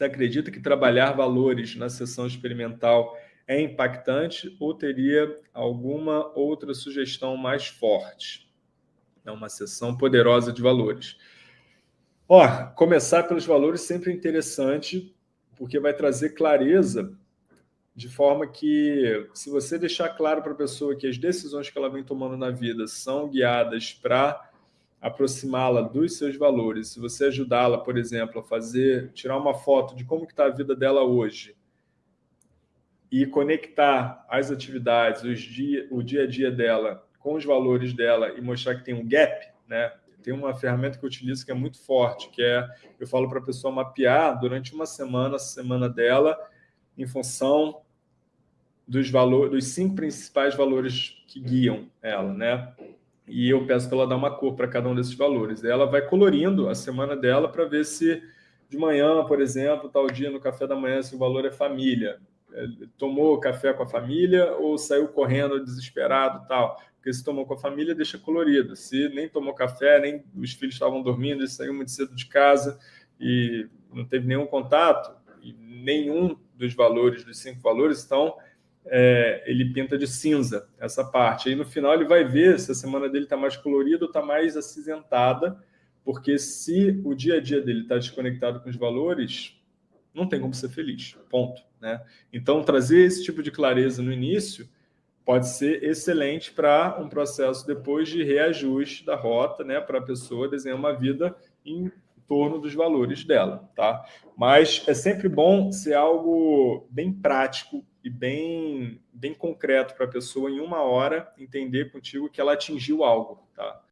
Você acredita que trabalhar valores na sessão experimental é impactante ou teria alguma outra sugestão mais forte? É uma sessão poderosa de valores. Ó, começar pelos valores sempre é interessante, porque vai trazer clareza de forma que, se você deixar claro para a pessoa que as decisões que ela vem tomando na vida são guiadas para aproximá-la dos seus valores, se você ajudá-la, por exemplo, a fazer, tirar uma foto de como está a vida dela hoje e conectar as atividades, os dia, o dia a dia dela com os valores dela e mostrar que tem um gap, né? Tem uma ferramenta que eu utilizo que é muito forte, que é, eu falo para a pessoa mapear durante uma semana, a semana dela, em função dos valores, dos cinco principais valores que guiam ela, né? E eu peço para ela dar uma cor para cada um desses valores. Ela vai colorindo a semana dela para ver se de manhã, por exemplo, tal dia no café da manhã, se o valor é família. É, tomou café com a família ou saiu correndo desesperado tal. Porque se tomou com a família, deixa colorido. Se nem tomou café, nem os filhos estavam dormindo, ele saiu muito cedo de casa e não teve nenhum contato, e nenhum dos valores, dos cinco valores, então é, ele pinta de cinza essa parte. Aí no final ele vai ver se a semana dele está mais colorida ou está mais acinzentada, porque se o dia a dia dele está desconectado com os valores, não tem como ser feliz, ponto. Né? Então, trazer esse tipo de clareza no início pode ser excelente para um processo depois de reajuste da rota, né, para a pessoa desenhar uma vida em torno dos valores dela. Tá? Mas é sempre bom ser algo bem prático bem, bem concreto para a pessoa, em uma hora, entender contigo que ela atingiu algo. Tá?